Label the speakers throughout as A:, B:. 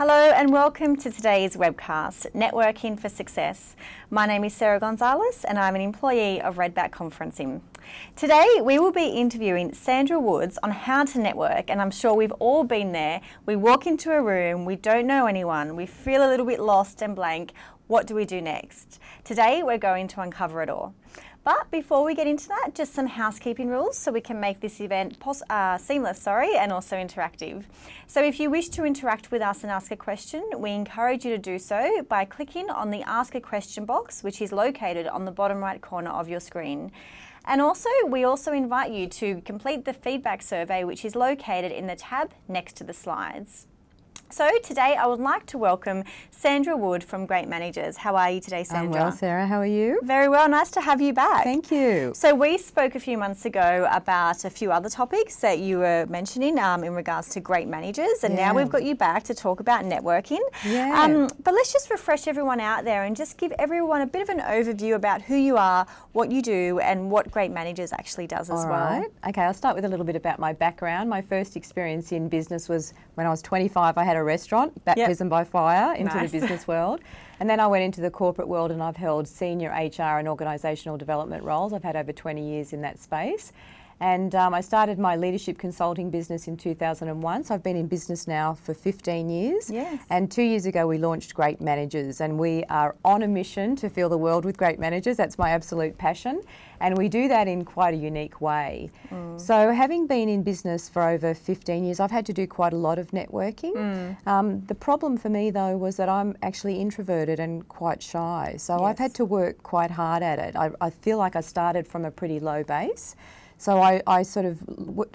A: Hello and welcome to today's webcast, Networking for Success. My name is Sarah Gonzalez and I'm an employee of Redback Conferencing. Today we will be interviewing Sandra Woods on how to network and I'm sure we've all been there. We walk into a room, we don't know anyone, we feel a little bit lost and blank. What do we do next? Today we're going to uncover it all. But before we get into that, just some housekeeping rules so we can make this event uh, seamless sorry, and also interactive. So if you wish to interact with us and ask a question, we encourage you to do so by clicking on the Ask a Question box, which is located on the bottom right corner of your screen. And also, we also invite you to complete the feedback survey, which is located in the tab next to the slides. So today I would like to welcome Sandra Wood from Great Managers. How are you today, Sandra?
B: I'm well, Sarah. How are you?
A: Very well. Nice to have you back.
B: Thank you.
A: So we spoke a few months ago about a few other topics that you were mentioning um, in regards to great managers, and yeah. now we've got you back to talk about networking.
B: Yeah. Um,
A: but let's just refresh everyone out there and just give everyone a bit of an overview about who you are, what you do, and what Great Managers actually does as
B: All
A: well.
B: Right. Okay, I'll start with a little bit about my background. My first experience in business was when I was 25. I had a restaurant, baptism yep. by fire, into nice. the business world. And then I went into the corporate world and I've held senior HR and organisational development roles. I've had over 20 years in that space. And um, I started my leadership consulting business in 2001. So I've been in business now for 15 years.
A: Yes.
B: And two years ago, we launched Great Managers. And we are on a mission to fill the world with great managers. That's my absolute passion. And we do that in quite a unique way. Mm. So having been in business for over 15 years, I've had to do quite a lot of networking. Mm. Um, the problem for me though was that I'm actually introverted and quite shy. So yes. I've had to work quite hard at it. I, I feel like I started from a pretty low base. So I, I sort of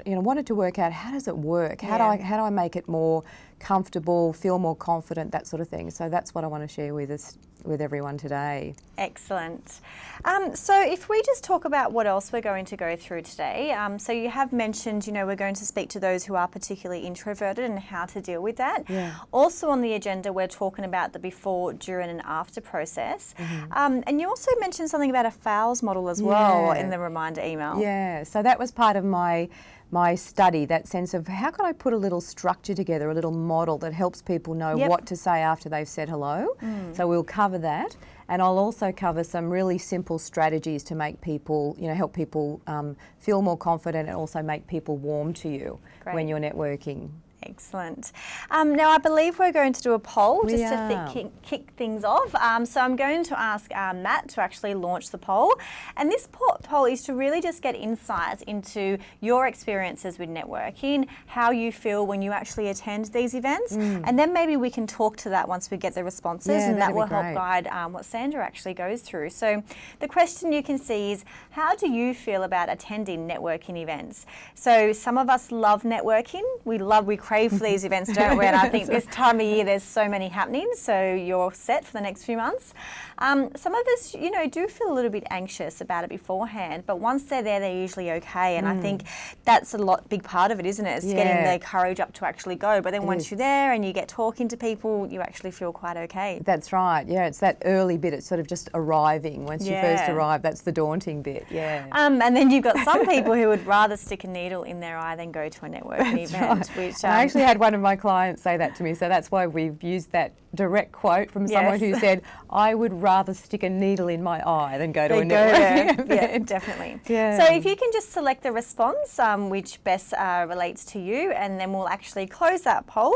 B: you know wanted to work out how does it work? How yeah. do I how do I make it more comfortable, feel more confident, that sort of thing. So that's what I want to share with us with everyone today.
A: Excellent. Um, so if we just talk about what else we're going to go through today. Um, so you have mentioned, you know, we're going to speak to those who are particularly introverted and how to deal with that.
B: Yeah.
A: Also on the agenda, we're talking about the before, during and after process. Mm -hmm. um, and you also mentioned something about a FOWLS model as well in the reminder email.
B: Yeah, so that was part of my my study, that sense of how can I put a little structure together, a little model that helps people know yep. what to say after they've said hello. Mm. So we'll cover that. And I'll also cover some really simple strategies to make people, you know, help people um, feel more confident and also make people warm to you Great. when you're networking.
A: Excellent. Um, now, I believe we're going to do a poll we just are. to kick, kick, things off. Um, so I'm going to ask uh, Matt to actually launch the poll. And this poll is to really just get insights into your experiences with networking, how you feel when you actually attend these events. Mm. And then maybe we can talk to that once we get the responses
B: yeah,
A: and that will
B: help
A: guide um, what Sandra actually goes through. So the question you can see is, how do you feel about attending networking events? So some of us love networking. We love, we crave crave for these events, don't we? And I think this time of year there's so many happening, so you're set for the next few months. Um, some of us, you know, do feel a little bit anxious about it beforehand, but once they're there, they're usually okay. And mm. I think that's a lot big part of it, isn't it? It's yeah. getting the courage up to actually go. But then it once is. you're there and you get talking to people, you actually feel quite okay.
B: That's right. Yeah, it's that early bit. It's sort of just arriving. Once yeah. you first arrive, that's the daunting bit. Yeah.
A: Um, and then you've got some people who would rather stick a needle in their eye than go to a networking
B: that's
A: event.
B: Right. Which um, I actually had one of my clients say that to me, so that's why we've used that direct quote from someone yes. who said, "I would rather stick a needle in my eye than go to they a networking event.
A: Yeah, definitely. Yeah. So if you can just select the response um, which best uh, relates to you, and then we'll actually close that poll.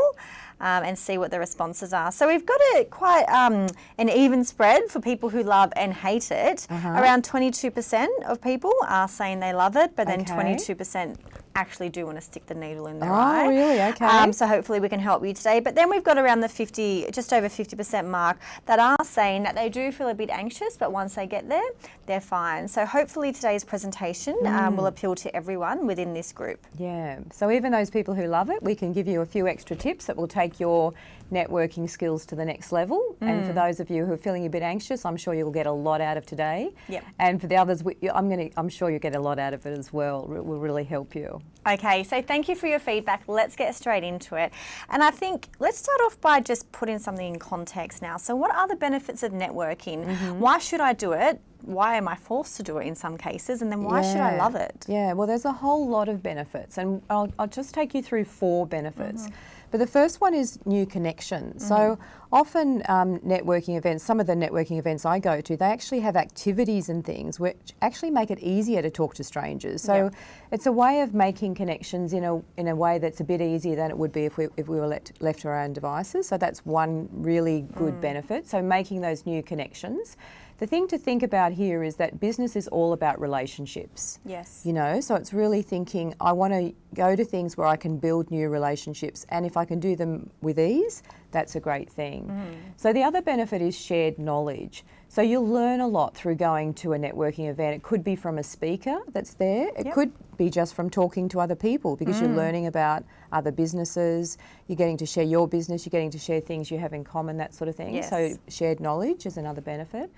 A: Um, and see what the responses are. So we've got a quite um, an even spread for people who love and hate it. Uh -huh. Around 22% of people are saying they love it, but then 22% actually do want to stick the needle in their
B: oh,
A: eye.
B: Oh, really? Okay. Um,
A: so hopefully we can help you today. But then we've got around the 50, just over 50% mark that are saying that they do feel a bit anxious, but once they get there, they're fine. So hopefully today's presentation mm. um, will appeal to everyone within this group.
B: Yeah. So even those people who love it, we can give you a few extra tips that will take your networking skills to the next level. Mm. And for mm. those of you who are feeling a bit anxious, I'm sure you'll get a lot out of today.
A: Yep.
B: And for the others, I'm going to, I'm sure you'll get a lot out of it as well. It will really help you.
A: Okay, so thank you for your feedback. Let's get straight into it. And I think let's start off by just putting something in context now. So what are the benefits of networking? Mm -hmm. Why should I do it? Why am I forced to do it in some cases? And then why should I love it?
B: Yeah, well, there's a whole lot of benefits, and I'll, I'll just take you through four benefits.
A: Mm-hmm.
B: But the first one is new connections. So often um, networking events, some of the networking events I go to, they actually have activities and things which actually make it easier to talk to strangers. So
A: Yeah.
B: it's a way of making connections in a in a way that's a bit easier than it would be if we if we were let, left to our own devices. So that's one really good
A: Mm.
B: benefit. So making those new connections. The thing to think about here is that business is all about relationships.
A: Yes.
B: You know, so it's really thinking I want to go to things where I can build new relationships, and if I can do them with ease, that's a great thing.
A: Mm.
B: So the other benefit is shared knowledge. So you'll learn a lot through going to a networking event. It could be from a speaker that's there. It
A: Yep. Mm.
B: could be just from talking to other people because you're learning about other businesses. You're getting to share your business. You're getting to share things you have in common, that sort of thing.
A: Yes.
B: So shared knowledge is another benefit.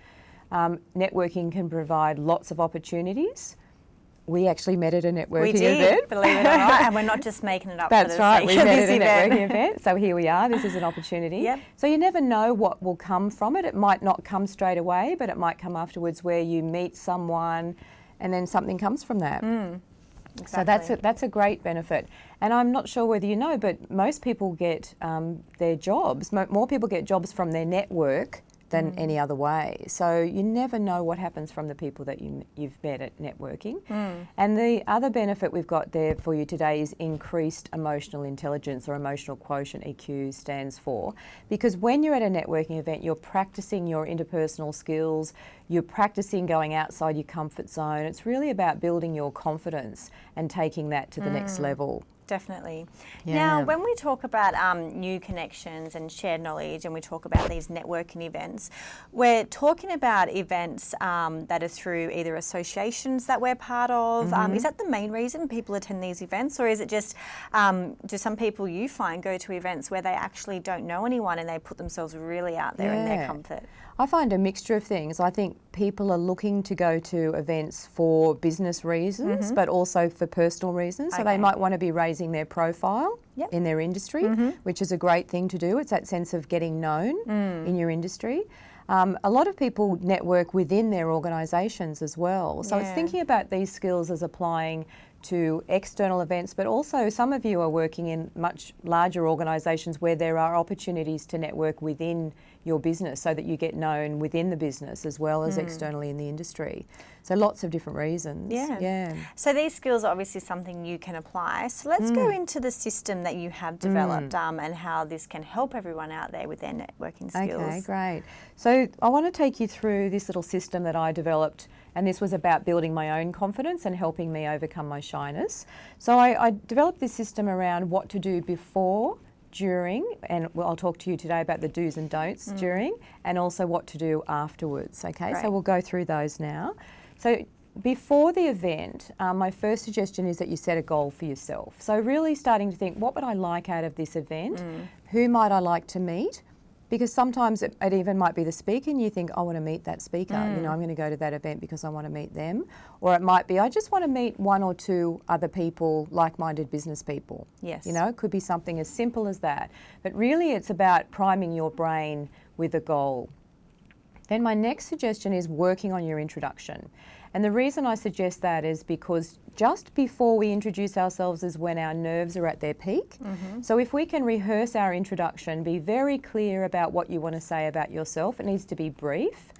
B: Um, networking can provide lots of opportunities. We actually met at a networking
A: We did,
B: event.
A: believe it or not, and we're not just making it up
B: That's
A: for the
B: right.
A: sake
B: We met at a
A: event.
B: networking event. So here we are. This is an opportunity.
A: Yep.
B: So you never know what will come from it. It might not come straight away, but it might come afterwards where you meet someone and then something comes from that. So that's a, that's a great benefit. And I'm not sure whether you know, but most people get um, their jobs, mo- more people get jobs from their network than
A: Mm.
B: any other way. So you never know what happens from the people that you, you've met at networking.
A: Mm.
B: And the other benefit we've got there for you today is increased emotional intelligence or emotional quotient, EQ stands for. Because when you're at a networking event, you're practicing your interpersonal skills, you're practicing going outside your comfort zone. It's really about building your confidence and taking that to the next level.
A: Definitely.
B: Yeah.
A: Now, when we talk about um, new connections and shared knowledge, and we talk about these networking events, we're talking about events um, that are through either associations that we're part of. Um,
B: Mm-hmm.
A: is that the main reason people attend these events, or is it just um, do some people you find go to events where they actually don't know anyone and they put themselves really out there in their comfort?
B: I find a mixture of things. I think people are looking to go to events for business reasons, mm-hmm. but also for personal reasons. So
A: Okay.
B: they might want to be raising their profile
A: Yep.
B: in their industry, mm-hmm. which is a great thing to do. It's that sense of getting known mm. in your industry. Um, a lot of people network within their organisations as well. So it's thinking about these skills as applying to external events, but also some of you are working in much larger organisations where there are opportunities to network within your business so that you get known within the business as well as externally in the industry. So lots of different reasons.
A: Yeah.
B: Yeah.
A: So these skills are obviously something you can apply. So let's go
B: Mm.
A: into the system that you have developed um, and how this can help everyone out there with their networking skills.
B: Okay, great. So I want to take you through this little system that I developed, and this was about building my own confidence and helping me overcome my shyness. So I, I developed this system around what to do before, during, and I'll talk to you today about the do's and don'ts during, and also what to do afterwards. Okay,
A: Great.
B: so we'll go through those now. So before the event, um, my first suggestion is that you set a goal for yourself. So really starting to think, what would I like out of this event? Who might I like to meet? Because sometimes it, it even might be the speaker, and you think, I want to meet that speaker. You know, mm. I'm going to go to that event because I want to meet them. Or it might be, I just want to meet one or two other people, like minded business people.
A: Yes.
B: You know, it could be something as simple as that. But really, it's about priming your brain with a goal. Then my next suggestion is working on your introduction. And the reason I suggest that is because just before we introduce ourselves is when our nerves are at their peak. Mm-hmm. So if we can rehearse our introduction, be very clear about what you want to say about yourself, it needs to be brief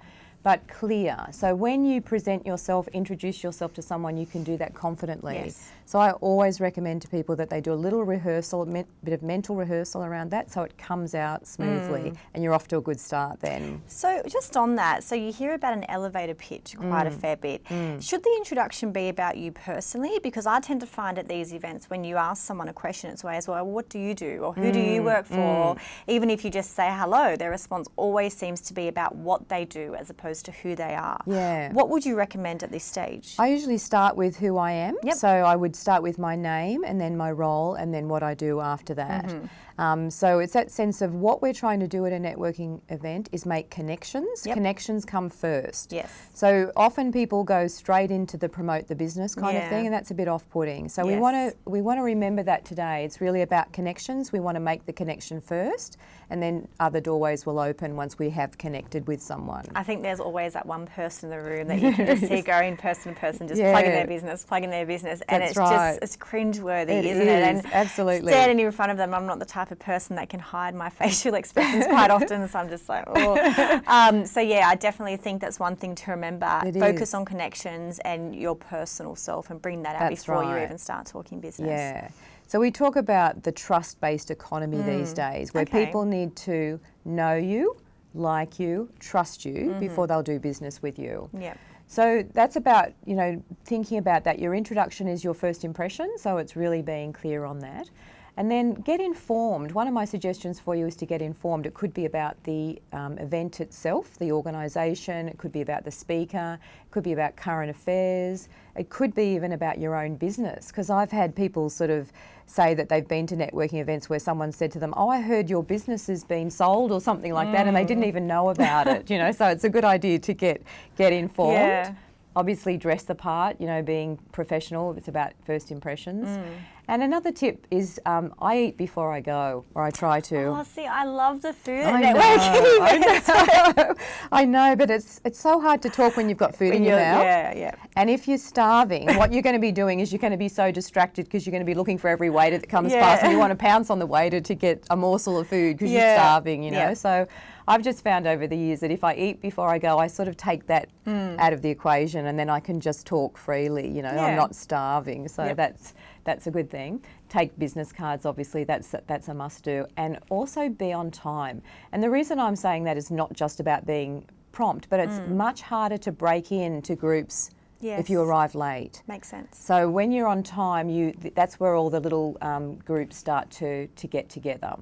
B: but clear. So when you present yourself, introduce yourself to someone, you can do that confidently.
A: Yes.
B: So I always recommend to people that they do a little rehearsal, a bit of mental rehearsal around that so it comes out smoothly and you're off to a good start then.
A: So just on that, so you hear about an elevator pitch quite a
B: Mm.
A: fair bit. Should the introduction be about you personally? Because I tend to find at these events when you ask someone a question, it's always, well, what do you do? Or who do
B: Mm,
A: you work for? Even if you just say hello, their response always seems to be about what they do as opposed to who they are.
B: Yeah.
A: What would you recommend at this stage?
B: I usually start with who I am.
A: Yep.
B: So I would start with my name and then my role and then what I do after that.
A: Mm-hmm.
B: Um, so it's that sense of what we're trying to do at a networking event is make connections.
A: Yep.
B: Connections come first.
A: Yes.
B: So often people go straight into the promote the business kind of thing, and that's a bit off-putting. So we want to we want to remember that today. It's really about connections. We want to make the connection first, and then other doorways will open once we have connected with someone.
A: I think there's always that one person in the room that you can just see going person to person, just
B: Yeah.
A: plugging their business, plugging their business, and
B: That's
A: it's
B: right.
A: just it's cringeworthy,
B: It
A: isn't it?
B: is, absolutely.
A: standing in front of them, I'm not the type of person that can hide my facial expressions quite often, so I'm just like, oh. Um, so yeah, I definitely think that's one thing to remember.
B: It
A: Focus
B: is.
A: on connections and your personal self, and bring that out
B: That's
A: before you even start talking business.
B: Yeah. So we talk about the trust-based economy these days, where
A: Mm. Okay.
B: people need to know you, like you, trust you
A: Mm-hmm.
B: before they'll do business with you.
A: Yeah.
B: So that's about, you know, thinking about that. Your introduction is your first impression, so it's really being clear on that. And then get informed. One of my suggestions for you is to get informed. It could be about the um, event itself, the organisation, it could be about the speaker, it could be about current affairs, it could be even about your own business. Because I've had people sort of say that they've been to networking events where someone said to them, Oh, I heard your business has been sold or something like that, and they didn't even know about it, you know. So it's a good idea to get, get informed
A: Yeah.
B: Obviously dress the part, you know, being professional. It's about first impressions.
A: Mm.
B: And another tip is um, I eat before I go, or I try to.
A: Oh, see, I love the food
B: I know, I know, I know, but it's it's so hard to talk when you've got food in your mouth.
A: Yeah, yeah.
B: And if you're starving, what you're going to be doing is you're going to be so distracted because you're going to be looking for every waiter that comes
A: Yeah.
B: past, and you want to pounce on the waiter to get a morsel of food because you're starving, you know.
A: Yeah.
B: So I've just found over the years that if I eat before I go, I sort of take that mm. out of the equation, and then I can just talk freely. You know.
A: Yeah.
B: I'm not starving, so
A: Yep.
B: that's that's a good thing. Take business cards, obviously, that's that's a must do, and also be on time. And the reason I'm saying that is not just about being prompt, but it's mm. much harder to break into groups if you. Arrive late.
A: Makes sense.
B: So when you're on time, you th- that's where all the little um, groups start to to get together.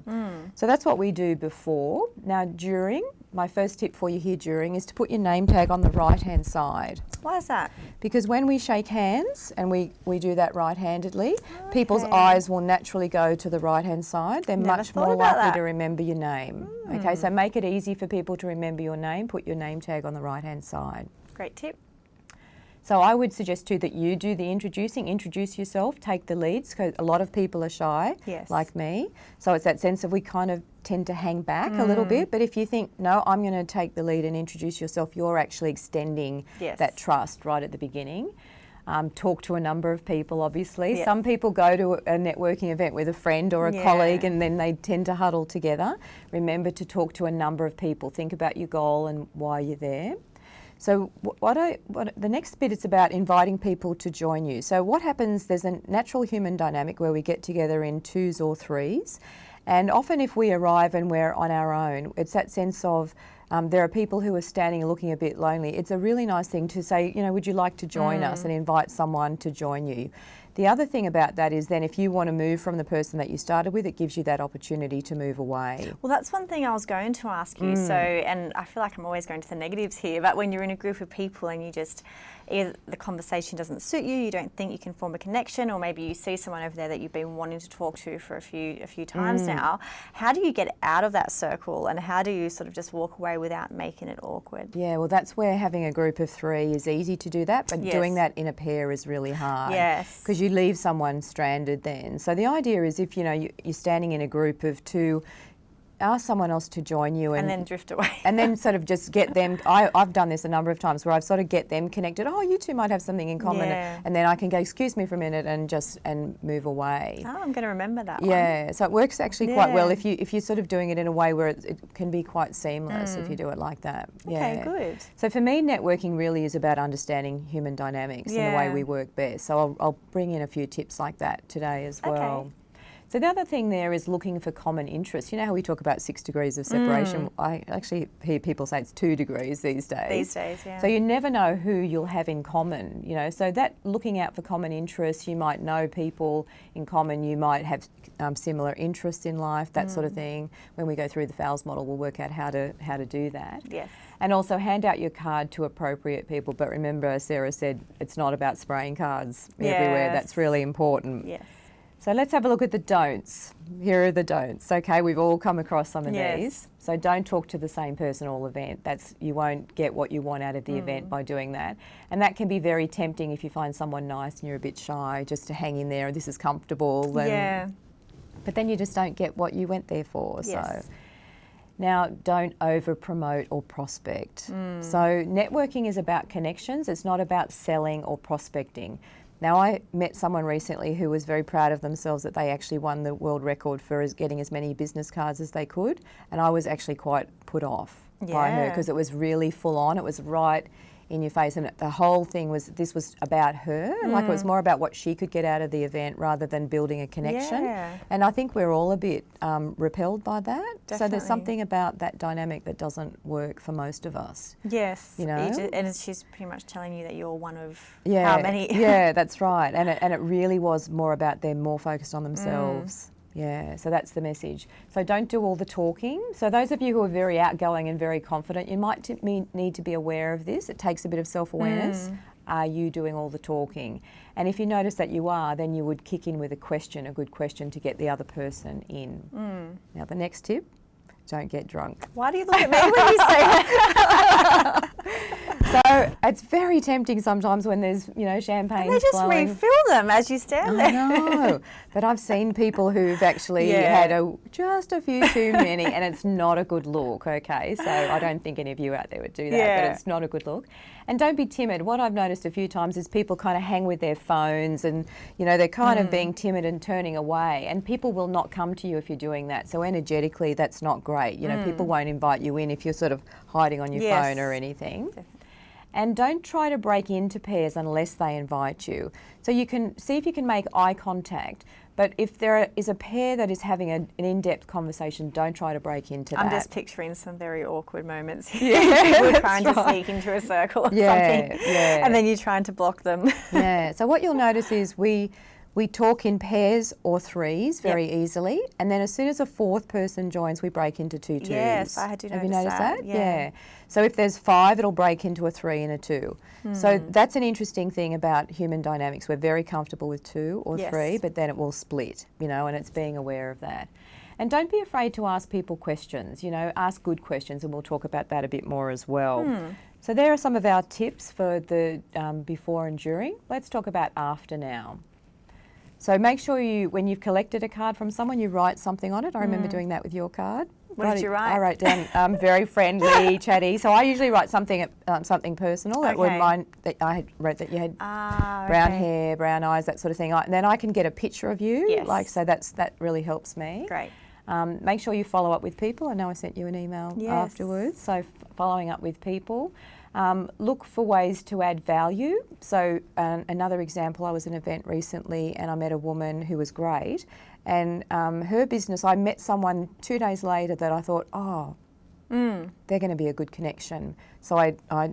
B: So that's what we do before. Now during, my first tip for you here during is to put your name tag on the right hand side.
A: Why is that?
B: Because when we shake hands and we, we do that right handedly, people's eyes will naturally go to the right hand side. They're
A: Never
B: much more likely
A: that.
B: to remember your name. Okay, so make it easy for people to remember your name. Put your name tag on the right hand side.
A: Great tip.
B: So I would suggest too that you do the introducing, introduce yourself, take the leads because a lot of people are shy,
A: Yes.
B: like me. So it's that sense of we kind of tend to hang back a
A: Mm.
B: little bit. But if you think, no, I'm going to take the lead and introduce yourself, you're actually extending
A: Yes.
B: that trust right at the beginning. Um, talk to a number of people, obviously.
A: Yes.
B: Some people go to a networking event with a friend or a
A: Yeah.
B: colleague and then they tend to huddle together. Remember to talk to a number of people. Think about your goal and why you're there. So what I what the next bit is about inviting people to join you. So what happens? There's a natural human dynamic where we get together in twos or threes, and often if we arrive and we're on our own, it's that sense of um, there are people who are standing and looking a bit lonely. It's a really nice thing to say, you know, would you like to join us and invite someone to join you. The other thing about that is then if you want to move from the person that you started with, it gives you that opportunity to move away.
A: Well, that's one thing I was going to ask you. Mm. So, and I feel like I'm always going to the negatives here, but when you're in a group of people and you just, either the conversation doesn't suit you, you don't think you can form a connection, or maybe you see someone over there that you've been wanting to talk to for a few a few times mm. now. How do you get out of that circle, and how do you sort of just walk away without making it awkward?
B: Yeah, well, that's where having a group of three is easy to do that, but doing that in a pair is really hard.
A: Yes.
B: Because you leave someone stranded then. So the idea is if you know you, you're standing in a group of two, ask someone else to join you
A: And then drift away.
B: and then sort of just get them. I, I've done this a number of times where I've sort of get them connected. Oh, you two might have something in common,
A: Yeah.
B: and then I can go. Excuse me for a minute, and just and move away.
A: oh, I'm going to remember that one.
B: Yeah, so it works actually quite well if you if you're sort of doing it in a way where it, it can be quite seamless if you do it like that.
A: Mm. Okay,
B: yeah.
A: good.
B: So for me, networking really is about understanding human dynamics and the way we work best. So I'll, I'll bring in a few tips like that today as
A: Okay.
B: So the other thing there is looking for common interests. You know how we talk about six degrees of separation? I actually hear people say it's two degrees these days.
A: Mm. These days, yeah.
B: So you never know who you'll have in common, you know. So that looking out for common interests, you might know people in common, you might have um, similar interests in life, that sort
A: Mm.
B: of thing. When we go through the FOWLS model, we'll work out how to how to do that.
A: Yes.
B: And also hand out your card to appropriate people. But remember, Sarah said, it's not about spraying cards everywhere.
A: Yes.
B: That's really important.
A: Yes.
B: So let's have a look at the don'ts. Here are the don'ts. Okay, we've all come across some of
A: Yes.
B: these. So don't talk to the same person all event. That's you won't get what you want out of the
A: Mm.
B: event by doing that. And that can be very tempting if you find someone nice and you're a bit shy, just to hang in there. And this is comfortable. And,
A: yeah.
B: But then you just don't get what you went there for.
A: Yes.
B: So Now, don't over promote or prospect. So, networking is about connections, it's not about selling or prospecting. Now, I met someone recently who was very proud of themselves that they actually won the world record for as getting as many business cards as they could, and I was actually quite put off by her because it was really full on. It was right in your face, and the whole thing was this was about her. Like it was more about what she could get out of the event rather than building a connection.
A: Yeah.
B: And I think we're all a bit um, repelled by that. So there's something about that dynamic that doesn't work for most of us.
A: Yes.
B: You know?
A: and she's pretty much telling you that you're one of
B: Yeah,
A: how many.
B: yeah, that's right. And it, and it really was more about them more focused
A: Mm.
B: on themselves. Yeah, so that's the message. So don't do all the talking. So those of you who are very outgoing and very confident, you might t- me- need to be aware of this. It takes a bit of self-awareness.
A: Mm.
B: Are you doing all the talking? And if you notice that you are, then you would kick in with a question, a good question to get the other person in.
A: Mm.
B: Now the next tip, don't get drunk.
A: Why do you look at me when you say that?
B: So it's very tempting sometimes when there's, you know, champagne
A: They just
B: flowing.
A: refill them as you stand
B: I
A: there.
B: know, but I've seen people who've actually
A: Yeah.
B: had a, just a few too many, and it's not a good look. Okay, so I don't think any of you out there would do that,
A: Yeah.
B: but it's not a good look. And don't be timid. What I've noticed a few times is people kind of hang with their phones, and you know they're kind
A: Mm.
B: of being timid and turning away, and people will not come to you if you're doing that. So energetically, that's not great. You know, people won't invite you in if you're sort of hiding on your
A: Mm. Yes.
B: phone or anything. And don't try to break into pairs unless they invite you. So you can see if you can make eye contact. But if there is a pair that is having a, an in-depth conversation, don't try to break into
A: I'm
B: that.
A: just picturing some very awkward moments here. People trying to sneak into a circle or
B: Yeah,
A: something.
B: yeah.
A: And then you're trying to block them.
B: yeah. So what you'll notice is we we talk in pairs or threes very easily, and then as soon as a fourth person joins, we break into two twos.
A: Yes, I do
B: Have you
A: notice
B: noticed
A: that,
B: that?
A: yeah.
B: So if there's five, it'll break into a three and a two. So
A: Hmm.
B: that's an interesting thing about human dynamics. We're very comfortable with two or
A: Yes.
B: three, but then it will split. You know, and it's being aware of that. And don't be afraid to ask people questions. You know, ask good questions, and we'll talk about that a bit more as well.
A: Hmm.
B: So there are some of our tips for the um, before and during. Let's talk about after now. So make sure you, when you've collected a card from someone, you write something on it. I remember doing that with your card.
A: What did you write?
B: I wrote down um, very friendly, chatty. So I usually write something, um, something personal that would
A: Okay.
B: mind that I had wrote that you had
A: ah,
B: brown
A: okay.
B: hair, brown eyes, that sort of thing. I, and then I can get a picture of you.
A: Yes.
B: Like so, that's that really helps me.
A: Great.
B: Um, make sure you follow up with people. I know I sent you an email
A: Yes.
B: afterwards. So f- following up with people. Um, look for ways to add value. So um, another example, I was at an event recently and I met a woman who was great, and um, her business. I met someone two days later that I thought, oh,
A: Mm.
B: they're going to be a good connection. So I, I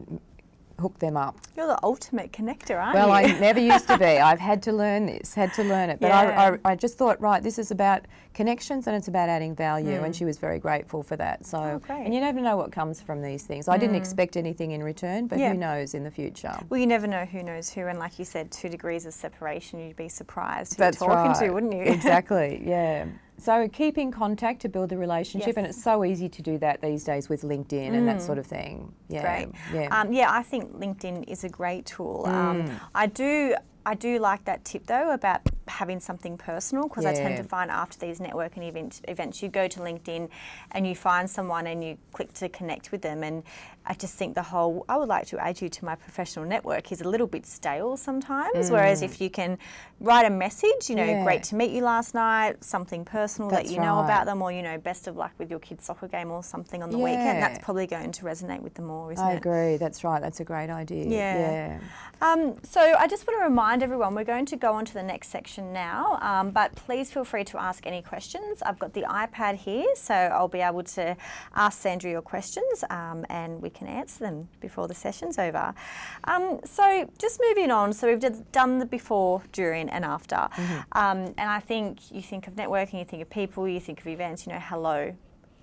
B: hooked them up.
A: You're the ultimate connector, aren't you?
B: Well, I never used to be. I've had to learn this, had to learn it. But
A: Yeah.
B: I, I, I just thought, right, this is about connections and it's about adding value. And she was very grateful for that. So,
A: Mm. Oh, great. Mm.
B: and you never know what comes from these things. I didn't expect anything in return, but
A: Yeah.
B: who knows in the future.
A: Well, you never know who knows who, and like you said, two degrees of separation, you'd be surprised who
B: That's
A: you're talking
B: right.
A: to, wouldn't you?
B: exactly. Yeah. So keep in contact to build a relationship, and it's so easy to do that these days with LinkedIn and that sort of thing. Yeah.
A: Great.
B: Yeah.
A: Um, yeah, I think LinkedIn is a great tool.
B: Mm.
A: Um, I do. I do like that tip though about having something personal because I tend to find after these networking event, events, you go to LinkedIn and you find someone and you click to connect with them. And I just think the whole, I would like to add you to my professional network is a little bit stale sometimes. Whereas if you can write a message, you know,
B: Mm. Yeah.
A: great to meet you last night, something personal that
B: That's
A: you know about them, or, you know, best of luck with your kid's soccer game or something on the weekend, that's probably going to resonate with them more, isn't
B: I
A: it?
B: agree. That's right. That's a great idea.
A: Yeah.
B: Yeah.
A: Um, so I just want to remind everyone we're going to go on to the next section now, um, but please feel free to ask any questions. I've got the iPad here, so I'll be able to ask Sandra your questions um, and we can answer them before the session's over. Um, so just moving on, so we've done the before, during, and after.
B: Mm-hmm.
A: Um, and I think you think of networking, you think of people, you think of events, you know, hello,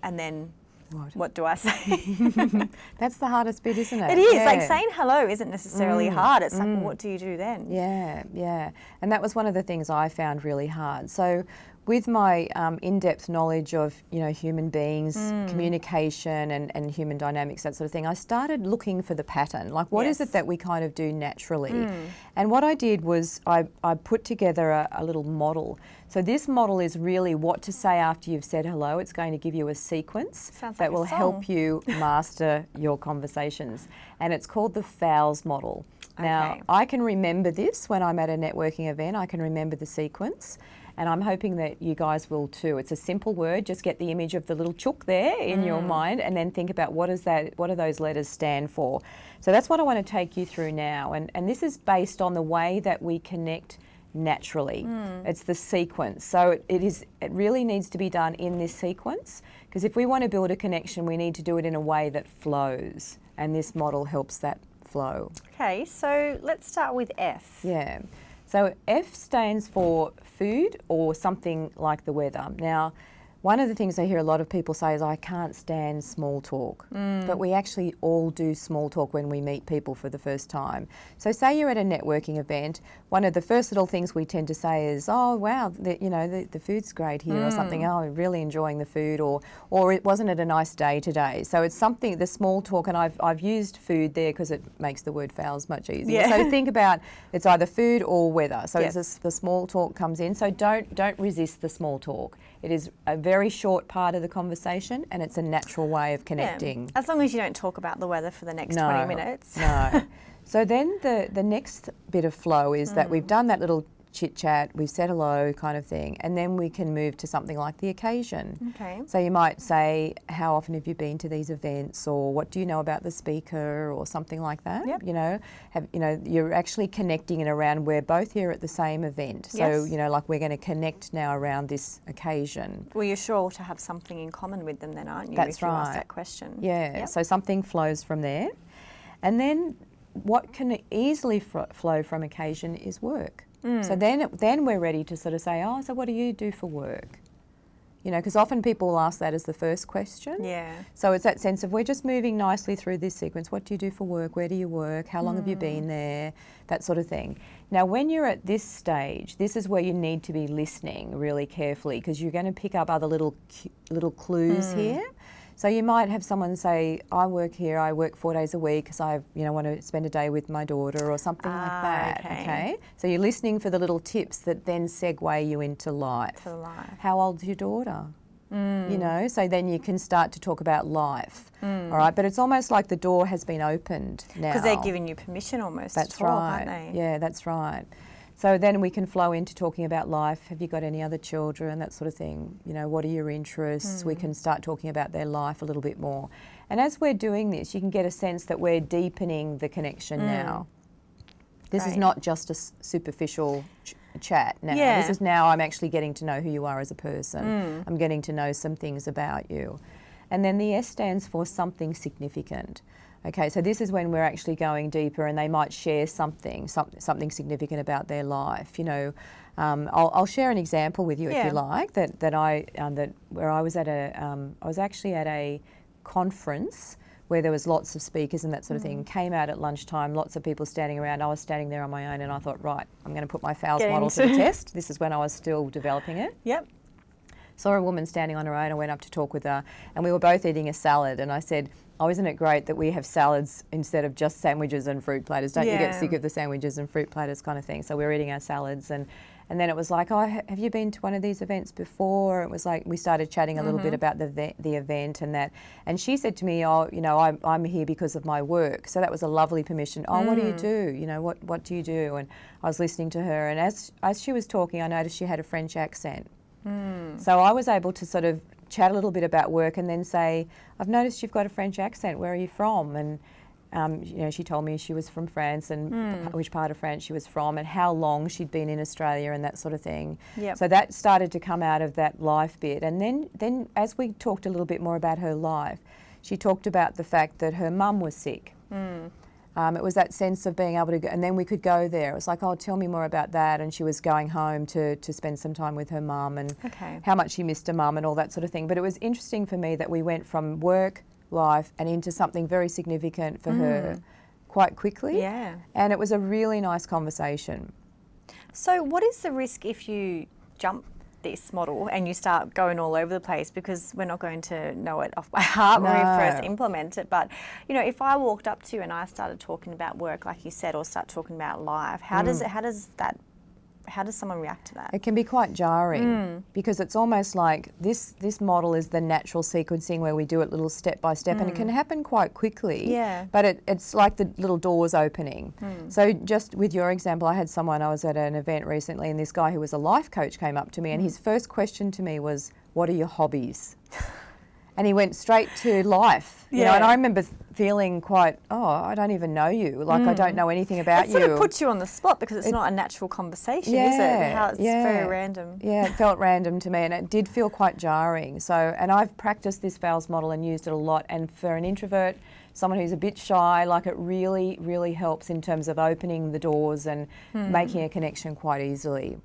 A: and then
B: What?
A: what do I say?
B: That's the hardest bit, isn't it?
A: It is like saying hello isn't necessarily mm. hard. It's like, well, mm. what do you do then?
B: Yeah, yeah. And that was one of the things I found really hard. So with my um, in-depth knowledge of you know human beings,
A: Mm.
B: communication, and, and human dynamics, that sort of thing, I started looking for the pattern. Like, what is
A: Yes.
B: it that we kind of do naturally? And what I did was I, I put together a, a little model. So this model is really what to say after you've said hello. It's going to give you a sequence
A: Sounds
B: that
A: like
B: will help you master your conversations, and it's called the FOWLS model. Now,
A: Okay.
B: I can remember this when I'm at a networking event. I can remember the sequence, and I'm hoping that you guys will too. It's a simple word. Just get the image of the little chook there in your
A: Mm.
B: mind, and then think about what is that? What do those letters stand for? So that's what I want to take you through now, and and this is based on the way that we connect naturally.
A: Hmm.
B: It's the sequence. So it, it is. It really needs to be done in this sequence because if we want to build a connection, we need to do it in a way that flows, and this model helps that flow.
A: Okay, so let's start with F.
B: Yeah. So F stands for food or something like the weather. Now, one of the things I hear a lot of people say is, I can't stand small talk. Mm. But we actually all do small talk when we meet people for the first time. So, say you're at a networking event, one of the first little things we tend to say is, Oh, wow, the, you know, the, the food's great here, or something. Mm. Oh, I'm really enjoying the food, or, or it wasn't it a nice day today. So, it's something, the small talk, and I've, I've used food there because it makes the word fowls much easier.
A: Yeah.
B: So, think about it's either food or weather. So
A: Yes.
B: it's a, the small talk comes in. So don't don't resist the small talk. It is a very short part of the conversation, and it's a natural way of
A: Yeah,
B: connecting.
A: As long as you don't talk about the weather for the next 20 minutes.
B: no. So then the the next bit of flow is that
A: Mm.
B: we've done that little chit chat, we've said hello, kind of thing, and then we can move to something like the occasion.
A: Okay.
B: So you might say, "How often have you been to these events?" or "What do you know about the speaker?" or something like that.
A: Yep.
B: You know, have you know you're actually connecting it around. We're both here at the same event, so
A: Yes.
B: you know, like we're going to connect now around this occasion.
A: Well, you're sure to have something in common with them then, aren't you?
B: That's
A: if you ask
B: right.
A: that question.
B: Yeah.
A: Yep.
B: So something flows from there, and then what can easily flow from occasion is work.
A: Mm.
B: So then, then we're ready to sort of say, "Oh, so what do you do for work?" You know, because often people will ask that as the first question.
A: Yeah.
B: So it's that sense of we're just moving nicely through this sequence. What do you do for work? Where do you work? How long have you been there? That sort of thing. Now, when you're at this stage, this is where you need to be listening really carefully because you're going to pick up other little little clues
A: Hmm.
B: here. So you might have someone say, "I work here. I work four days a week because I, you know, want to spend a day with my daughter or something
A: Ah,
B: like that."
A: okay. okay.
B: So you're listening for the little tips that then segue you into life.
A: For life.
B: How old's your daughter?
A: Mm.
B: You know, so then you can start to talk about life. All right, but it's almost like the door has been opened now.
A: Because they're giving you permission almost
B: That's
A: to talk,
B: right.
A: aren't they?
B: Yeah, that's right. So then we can flow into talking about life. Have you got any other children? That sort of thing. You know, what are your interests? We can hmm. start talking about their life a little bit more. And as we're doing this, you can get a sense that we're deepening the connection hmm. now. This is not just a s- superficial ch- chat now.
A: Yeah.
B: This is now I'm actually getting to know who you are as a person. Hmm. I'm getting to know some things about you. And then the S stands for something significant. Okay, so this is when we're actually going deeper and they might share something, some, something significant about their life. You know, um, I'll, I'll share an example with you if you like, that, that I, um, that where I was at a, um, I was actually at a conference where there was lots of speakers and that sort of thing.
A: Mm.
B: Came out at lunchtime, lots of people standing around. I was standing there on my own, and I thought, right, I'm going to put my fowls
A: Get
B: model to the test. This is when I was still developing it.
A: Yep.
B: Saw a woman standing on her own. I went up to talk with her, and we were both eating a salad. And I said, "Oh, isn't it great that we have salads instead of just sandwiches and fruit platters? Don't you get sick of the sandwiches and fruit platters kind of thing?" So we were eating our salads, and and then it was like, "Oh, have you been to one of these events before?" It was like we started chatting a little bit mm-hmm. about the the event and that. And she said to me, "Oh, you know, I'm I'm here because of my work." So that was a lovely permission. Oh, what do you mm. do? You know, what what do you do? And I was listening to her, and as as she was talking, I noticed she had a French accent. Mm. So I was able to sort of chat a little bit about work and then say, I've noticed you've got a French accent. Where are you from? And um, you know, she told me she was from France and p- which part of France she was from and how long she'd been in Australia and that sort of thing.
A: Yep.
B: So that started to come out of that life bit. And then, then as we talked a little bit more about her life, she talked about the fact that her mum was sick. Um, it was that sense of being able to go, and then we could go there. It was like, oh, tell me more about that. And she was going home to, to spend some time with her mum and
A: Okay.
B: how much she missed her mum and all that sort of thing. But it was interesting for me that we went from work, life, and into something very significant for her quite quickly.
A: Yeah.
B: And it was a really nice conversation.
A: So, what is the risk if you jump this model and you start going all over the place because we're not going to know it off by heart when we first implement it. But you know, if I walked up to you and I started talking about work, like you said, or start talking about life, how mm. does it? How does that? How does someone react to that?
B: It can be quite jarring
A: Mm.
B: because it's almost like this this model is the natural sequencing where we do it little step by step and it can happen quite quickly.
A: Mm. Yeah.
B: But it, it's like the little doors opening.
A: Mm.
B: So just with your example, I had someone I was at an event recently and this guy who was a life coach came up to me and
A: Mm.
B: his first question to me was, "What are your hobbies?" and he went straight to life. You know, and I remember feeling quite, "Oh, I don't even know you. Like I don't know anything about
A: Mm. It
B: you."
A: sort of puts you on the spot because it's
B: It-
A: not a natural conversation, is it? How it's very random.
B: Yeah, it felt random to me and it did feel quite jarring. So, and I've practiced this FOWLS model and used it a lot. And for an introvert, someone who's a bit shy, like it really, really helps in terms of opening the doors and
A: Hmm.
B: making a connection quite easily.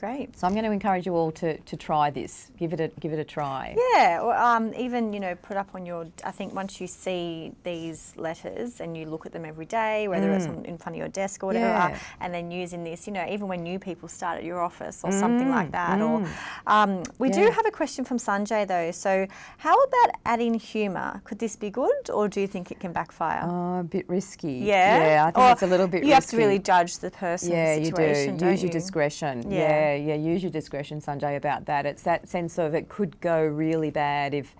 A: Great.
B: So I'm going to encourage you all to, to try this. Give it a give it a try.
A: Yeah, or um, even you know, put up on your. I think once you see these letters and you look at them every day, whether it's on, in front of your desk or whatever,
B: Mm. Yeah.
A: and then using this, you know, even when new people start at your office or something
B: Mm,
A: like that. Or um, we do have a question from Sanjay though. So, how about adding humour? Could this be good, or do you think it can backfire?
B: Oh, a bit risky.
A: yeah,
B: Yeah, I think
A: Or
B: it's a little bit risky.
A: You have to really judge the person.
B: Yeah,
A: the
B: you do. Use your discretion.
A: Yeah.
B: Yeah. Yeah, use your discretion, Sanjay, about that. It's that sense of it could go really bad if,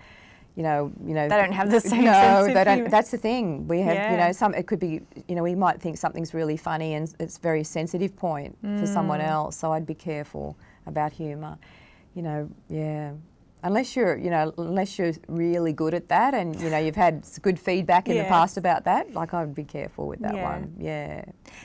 B: you know, you know.
A: They don't have the same
B: No,
A: sense
B: they don't.
A: humour.
B: That's the thing. We have, you know, some. It could be, you know, we might think something's really funny and it's a very sensitive point for someone
A: Mm.
B: else. So I'd be careful about humour. You know, yeah. Unless you're, you know, unless you're really good at that, and you know you've had good feedback in the past about that, like I would be careful with that
A: Yeah.
B: one. Yeah.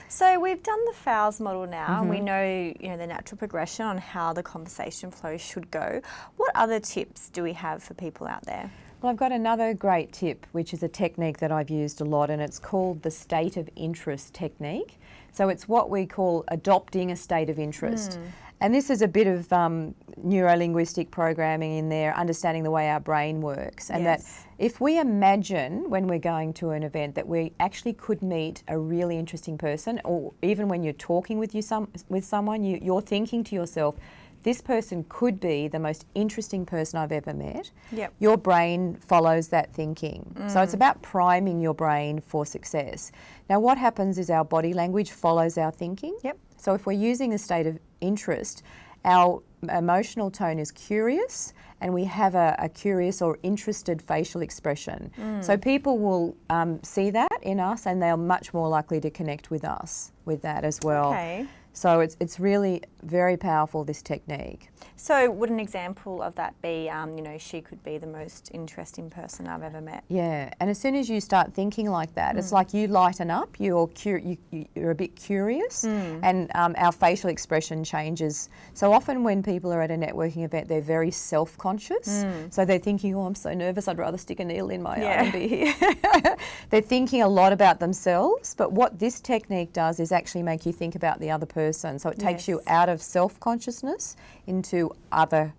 A: So we've done the FOWLS model now, and we
B: Mm-hmm.
A: know you know the natural progression on how the conversation flow should go. What other tips do we have for people out there?
B: Well, I've got another great tip, which is a technique that I've used a lot, and it's called the state of interest technique. So it's what we call adopting a state of interest. And this is a bit of um, neuro linguistic programming in there, understanding the way our brain works. And
A: Yes.
B: that if we imagine when we're going to an event that we actually could meet a really interesting person, or even when you're talking with, you some, with someone, you, you're thinking to yourself, this person could be the most interesting person I've ever met
A: Yep.
B: your brain follows that thinking. So it's about priming your brain for success. Now, what happens is our body language follows our thinking.
A: Yep.
B: So if we're using a state of interest, our emotional tone is curious and we have a, a curious or interested facial expression. So people will um, see that in us and they're much more likely to connect with us with that as well.
A: Okay.
B: So it's, it's really very powerful, this technique.
A: So would an example of that be, um, you know, she could be the most interesting person I've ever met?
B: Yeah, and as soon as you start thinking like that,
A: Mm.
B: it's like you lighten up. You're you, you're a bit curious,
A: Mm.
B: and um, our facial expression changes. So often, when people are at a networking event, they're very self-conscious. So they're thinking, "Oh, I'm so nervous. I'd rather stick a needle in my
A: Mm. Yeah.
B: arm and be here." they're thinking a lot about themselves. But what this technique does is actually make you think about the other person. So it takes you out of self-consciousness into other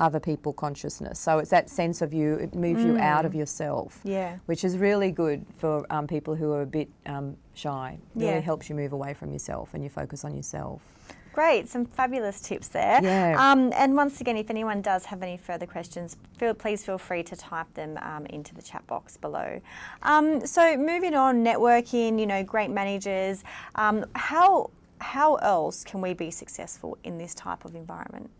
B: other people consciousness. So it's that sense of you, it moves you out of yourself,
A: Mm. Yeah.
B: which is really good for um, people who are a bit um, shy. Really
A: Yeah.
B: helps you move away from yourself and you focus on yourself.
A: Great, some fabulous tips there.
B: Yeah.
A: Um, and once again, if anyone does have any further questions, feel, please feel free to type them um, into the chat box below. Um, so moving on, networking, you know, great managers. Um, how how else can we be successful in this type of environment?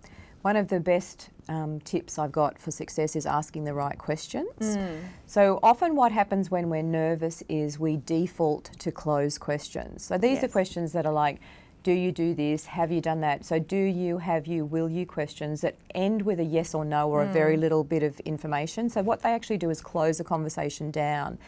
B: One of the best um, tips I've got for success is asking the right questions.
A: Mm.
B: So often, what happens when we're nervous is we default to closed questions. So these are questions that are like, do you do this? Have you done that? So, do you, have you, will you questions that end with a yes or no or a very
A: Mm.
B: little bit of information. So, what they actually do is close the conversation down.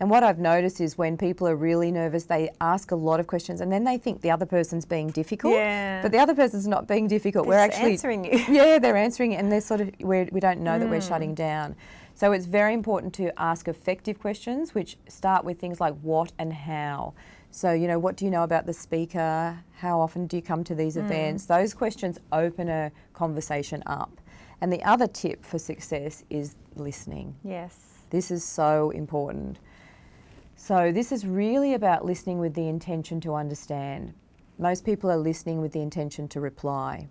B: And what I've noticed is when people are really nervous, they ask a lot of questions and then they think the other person's being difficult.
A: Yeah.
B: But the other person's not being difficult.
A: They're
B: we're actually
A: answering you.
B: yeah, they're answering it, and they're sort of we're, we don't know that we're
A: Mm.
B: shutting down. So it's very important to ask effective questions, which start with things like what and how. So you know, what do you know about the speaker? How often do you come to
A: Mm.
B: these events? Those questions open a conversation up. And the other tip for success is listening.
A: Yes.
B: This is so important. So, this is really about listening with the intention to understand. Most people are listening with the intention to reply.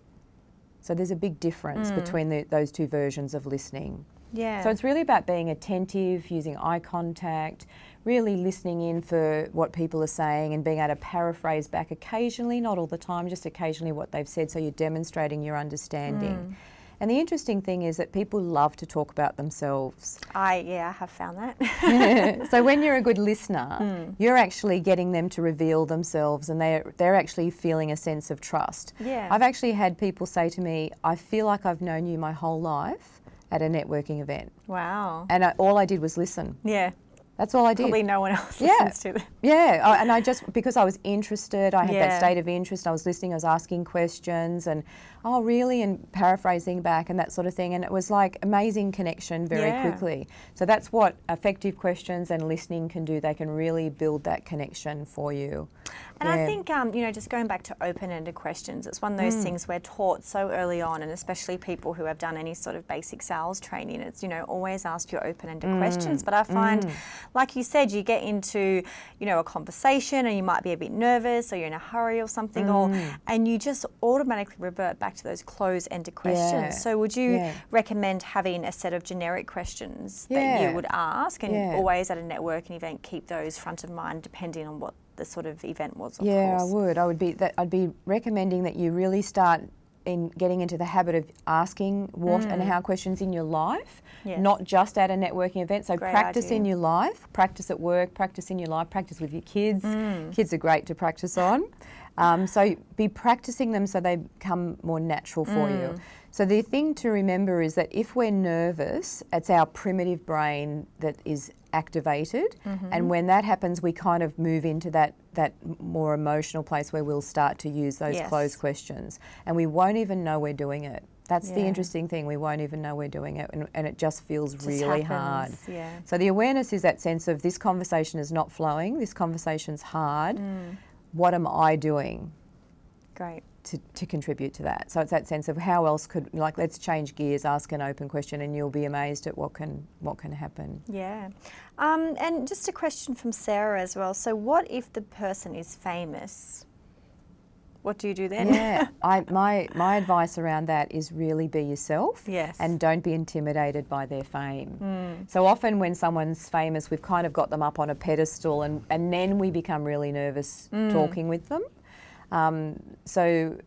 B: So there's a big difference hmm. between the, those two versions of listening.
A: Yeah.
B: So it's really about being attentive, using eye contact, really listening in for what people are saying and being able to paraphrase back occasionally, not all the time, just occasionally what they've said, so you're demonstrating your understanding. Hmm. And the interesting thing is that people love to talk about themselves.
A: I yeah, I have found that.
B: so when you're a good listener, hmm. you're actually getting them to reveal themselves and they're, they're actually feeling a sense of trust.
A: Yeah.
B: I've actually had people say to me, I feel like I've known you my whole life at a networking event.
A: wow.
B: And I, all I did was listen.
A: Yeah.
B: That's all I did.
A: Probably no one else
B: Yeah.
A: listens to them.
B: Yeah, I- and I just because I was interested, I had
A: Yeah.
B: that state of interest. I was listening, I was asking questions, and oh, really, and paraphrasing back and that sort of thing. And it was like amazing connection very
A: Yeah.
B: quickly. So that's what effective questions and listening can do. They can really build that connection for you.
A: And I think, um, you know, just going back to open-ended questions, it's one of those hmm. things we're taught so early on, and especially people who have done any sort of basic sales training. It's you know always ask your open-ended hmm. questions. But I find, hmm. like you said, you get into you know a conversation, and you might be a bit nervous, or you're in a hurry or something, or and you just automatically revert back to those closed-ended questions.
B: Yeah.
A: So would you
B: Yeah.
A: recommend having a set of generic questions that you would ask, and always at a networking event keep those front of mind, depending on what the sort of event was. Of
B: yeah,
A: course.
B: I would. I would be that. I'd be recommending that you really start in getting into the habit of asking what and how questions in your life,
A: Mm. Yes.
B: not just at a networking event. So
A: Great
B: practice
A: idea.
B: in your life, practice at work, practice in your life, practice with your kids.
A: Mm.
B: Kids are great to practice on. Um, so be practicing them so they become more natural for
A: Mm.
B: you. So the thing to remember is that if we're nervous, it's our primitive brain that is activated,
A: Mm-hmm.
B: and when that happens, we kind of move into that that more emotional place where we'll start to use those
A: Yes.
B: closed questions, and we won't even know we're doing it. That's the interesting thing. We won't even know we're doing it, and, and it just feels
A: Just
B: really hard.
A: Yeah.
B: So the awareness is that sense of this conversation is not flowing. This conversation's hard.
A: Mm.
B: What am I doing?
A: Great.
B: to, to contribute to that. So it's that sense of how else could like let's change gears, ask an open question, and you'll be amazed at what can what can happen.
A: Yeah. Um, and just a question from Sarah as well. So, what if the person is famous? What do you do then?
B: Yeah, I my my advice around that is really be yourself.
A: Yes.
B: And don't be intimidated by their fame. Hmm. So often when someone's famous, we've kind of got them up on a pedestal, and and then we become really nervous hmm. talking with them. Um, so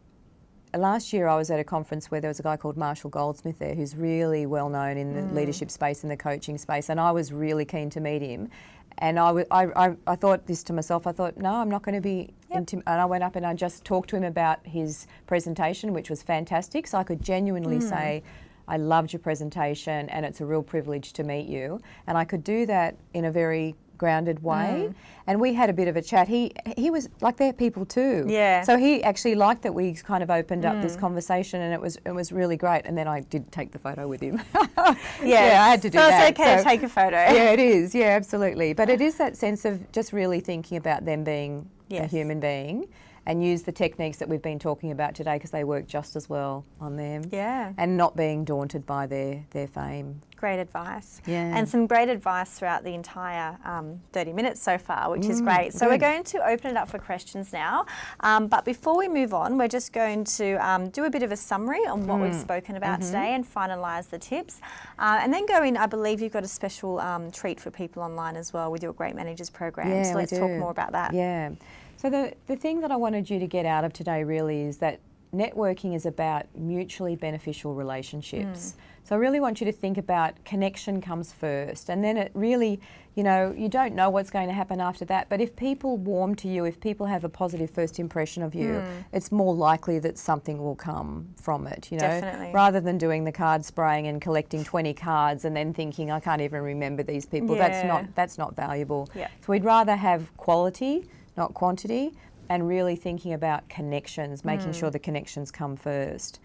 B: last year I was at a conference where there was a guy called Marshall Goldsmith there who's really well known in the hmm. leadership space and the coaching space, and I was really keen to meet him. And I, w- I, I, I thought this to myself, I thought, no, I'm not going to be intim-. And I went up and I just talked to him about his presentation, which was fantastic. So I could genuinely hmm. say, I loved your presentation and it's a real privilege to meet you. And I could do that in a very grounded way.
A: Mm.
B: And we had a bit of a chat. He he was like they're people too.
A: Yeah.
B: So he actually liked that we kind of opened up
A: Mm.
B: this conversation and it was it was really great. And then I did take the photo with him.
A: Yes.
B: Yeah, I had to do
A: so
B: that.
A: it's okay to take a photo.
B: yeah, it is. Yeah, absolutely. But it is that sense of just really thinking about them being a human being and use the techniques that we've been talking about today because they work just as well on them.
A: Yeah.
B: And not being daunted by their, their fame.
A: Great advice.
B: Yeah.
A: And some great advice throughout the entire um, 30 minutes so far, which is great. So we're
B: Mm,
A: going to open it up for questions now. Um, but before we move on, we're just going to um, do a bit of a summary on what
B: Mm.
A: we've spoken about
B: Mm-hmm.
A: today and finalise the tips. Uh, and then go in, I believe you've got a special um, treat for people online as well with your Great Managers program.
B: Yeah,
A: so let's talk more about that.
B: Yeah. So the, the thing that I wanted you to get out of today really is that networking is about mutually beneficial relationships. So I really want you to think about connection comes first and then it really, you know, you don't know what's going to happen after that, but if people warm to you, if people have a positive first impression of you, hmm. it's more likely that something will come from it, you know.
A: Definitely.
B: Rather than doing the card spraying and collecting 20 cards and then thinking I can't even remember these people. That's not that's not valuable.
A: Yeah.
B: So we'd rather have quality, not quantity, and really thinking about connections, making hmm. sure the connections come first.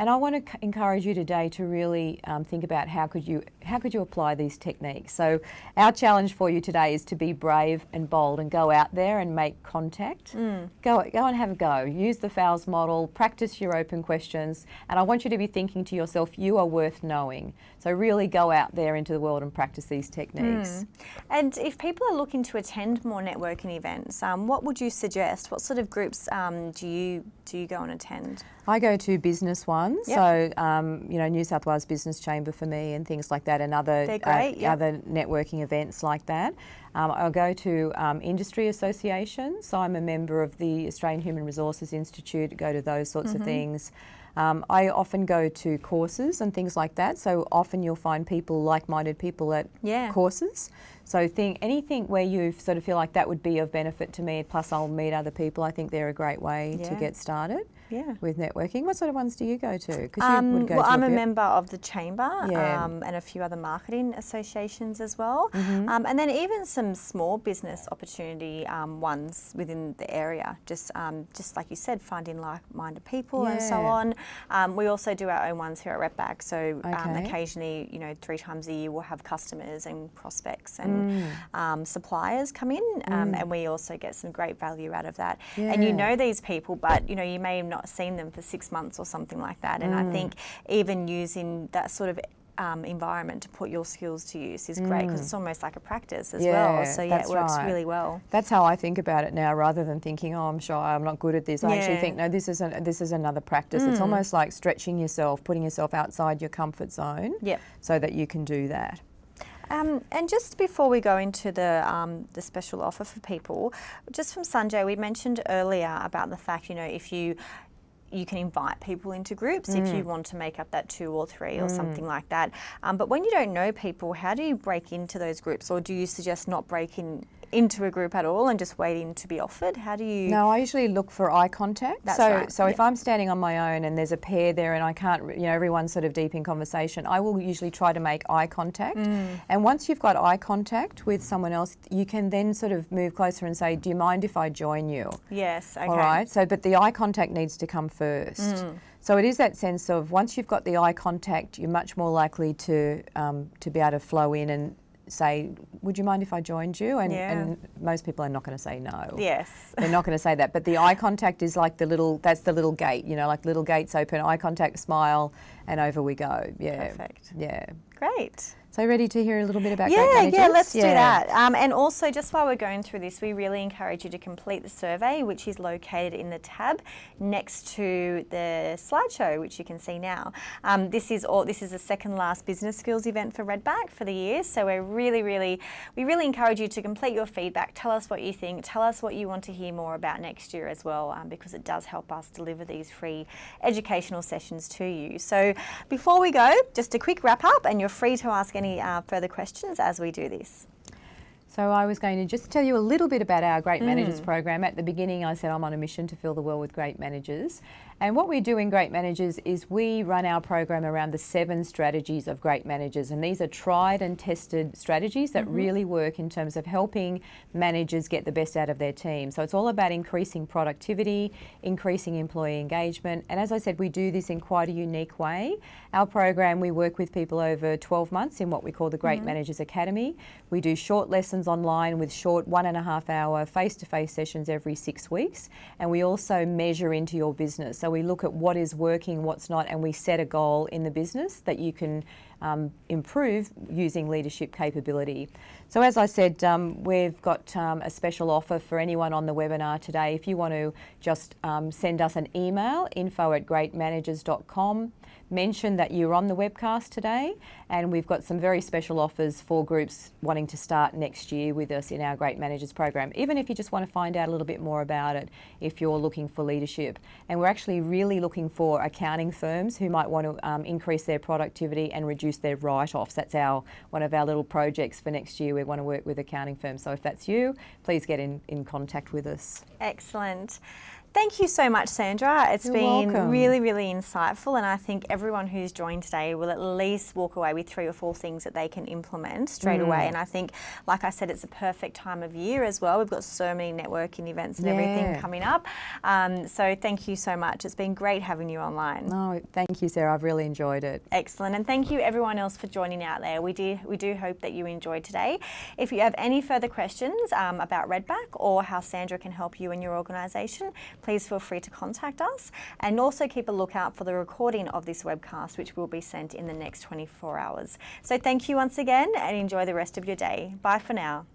B: And I want to encourage you today to really um, think about how could you how could you apply these techniques. So our challenge for you today is to be brave and bold and go out there and make contact. Go go and have a go. Use the FOWLS model. Practice your open questions. And I want you to be thinking to yourself, you are worth knowing. So really go out there into the world and practice these techniques.
A: And if people are looking to attend more networking events, um, what would you suggest? What sort of groups um, do you do you go and attend?
B: I go to business ones.
A: Yep.
B: So, um, you know, New South Wales Business Chamber for me and things like that, and other
A: great,
B: uh,
A: yep.
B: other networking events like that. Um, I'll go to um, industry associations. So I'm a member of the Australian Human Resources Institute. Go to those sorts
A: Mm-hmm.
B: of things. Um, I often go to courses and things like that. So often you'll find people, like-minded people at
A: Yeah.
B: courses. So think anything where you sort of feel like that would be of benefit to me. Plus, I'll meet other people. I think they're a great way to get started
A: Yeah.
B: with networking. What sort of ones do you go to? Because you
A: Um,
B: would go
A: well,
B: to
A: I'm
B: a
A: a member of the chamber
B: Yeah.
A: um, and a few other marketing associations as well,
B: Mm-hmm.
A: um, and then even some small business opportunity um, ones within the area. Just, um, just like you said, finding like-minded people and so on. Um, we also do our own ones here at Redback. So um,
B: Okay.
A: occasionally, you know, three times a year, we'll have customers and prospects and
B: Mm.
A: Um, suppliers come in, um, and we also get some great value out of that. And you know these people, but you know you may have not seen them for six months or something like that. And
B: Mm.
A: I think even using that sort of um, environment to put your skills to use is great because it's almost like a practice as
B: Mm. Yeah,
A: well. So yeah, it works
B: right.
A: really well.
B: That's how I think about it now, rather than thinking, "Oh, I'm shy, I'm not good at this." I actually think, "No, this is an, this is another practice." It's almost like stretching yourself, putting yourself outside your comfort zone,
A: Yep.
B: so that you can do that.
A: Um, and just before we go into the um, the special offer for people, just from Sanjay, we mentioned earlier about the fact you know if you you can invite people into groups if
B: Mm.
A: you want to make up that two or three or something like that. Um, but when you don't know people, how do you break into those groups, or do you suggest not breaking into a group at all and just waiting to be offered? How do you?
B: No, I usually look for eye contact.
A: That's
B: so,
A: right,
B: so if. I'm standing on my own and there's a pair there and I can't, you know, everyone's sort of deep in conversation, I will usually try to make eye contact.
A: Mm.
B: And once you've got eye contact with someone else, you can then sort of move closer and say, "Do you mind if I join you?"
A: Yes. Okay.
B: All right. So, but the eye contact needs to come first.
A: Mm.
B: So it is that sense of once you've got the eye contact, you're much more likely to um, to be able to flow in and say, "Would you mind if I joined you?" And,
A: Yeah.
B: and most people are not going to say no.
A: Yes.
B: They're not going to say that. But the eye contact is like the little. That's the little gate. You know, like little gates open. Eye contact, smile, and over we go. Yeah.
A: Perfect.
B: Yeah.
A: Great.
B: So ready to hear a little bit about great
A: Yeah,
B: managers?
A: yeah, let's do that. Um, and also, just while we're going through this, we really encourage you to complete the survey, which is located in the tab next to the slideshow, which you can see now. Um, this is all. This is the second last business skills event for Redback for the year. So we're really, really, we really encourage you to complete your feedback. Tell us what you think. Tell us what you want to hear more about next year as well, um, because it does help us deliver these free educational sessions to you. So before we go, just a quick wrap up, and you're free to ask any uh, further questions as we do this.
B: So I was going to just tell you a little bit about our Great
A: Mm.
B: Managers program. At the beginning, I said I'm on a mission to fill the world with great managers. And what we do in Great Managers is we run our program around the seven strategies of great managers. And these are tried and tested strategies that really work in terms of helping managers get the best out of their team. So it's all about increasing productivity, increasing employee engagement. And as I said, we do this in quite a unique way. Our program, we work with people over 12 months in what we call the Great Managers Academy. We do short lessons online with short one and a half hour face to face sessions every six weeks. And we also measure into your business. So we look at what is working, what's not, and we set a goal in the business that you can um, improve using leadership capability. So, as I said, um, we've got um, a special offer for anyone on the webinar today. If you want to just um, send us an email, info at greatmanagers.com, mention that you're on the webcast today, and we've got some very special offers for groups wanting to start next year with us in our Great Managers program, even if you just want to find out a little bit more about it if you're looking for leadership. And we're actually really looking for accounting firms who might want to um, increase their productivity and reduce their write-offs. That's our one of our little projects for next year. We want to work with accounting firms. So if that's you, please get in, in contact with us.
A: Excellent. Thank you so much, Sandra. It's
B: You're
A: been
B: welcome.
A: really, really insightful, and I think everyone who's joined today will at least walk away with three or four things that they can implement straight
B: Mm.
A: away. And I think, like I said, it's a perfect time of year as well. We've got so many networking events and everything coming up. Um, so thank you so much. It's been great having you online.
B: No, thank you, Sarah. I've really enjoyed it.
A: Excellent, and thank you everyone else for joining out there. We do we do hope that you enjoyed today. If you have any further questions um, about Redback or how Sandra can help you in your organisation, please feel free to contact us. And also keep a lookout for the recording of this webcast, which will be sent in the next 24 hours. So thank you once again, and enjoy the rest of your day. Bye for now.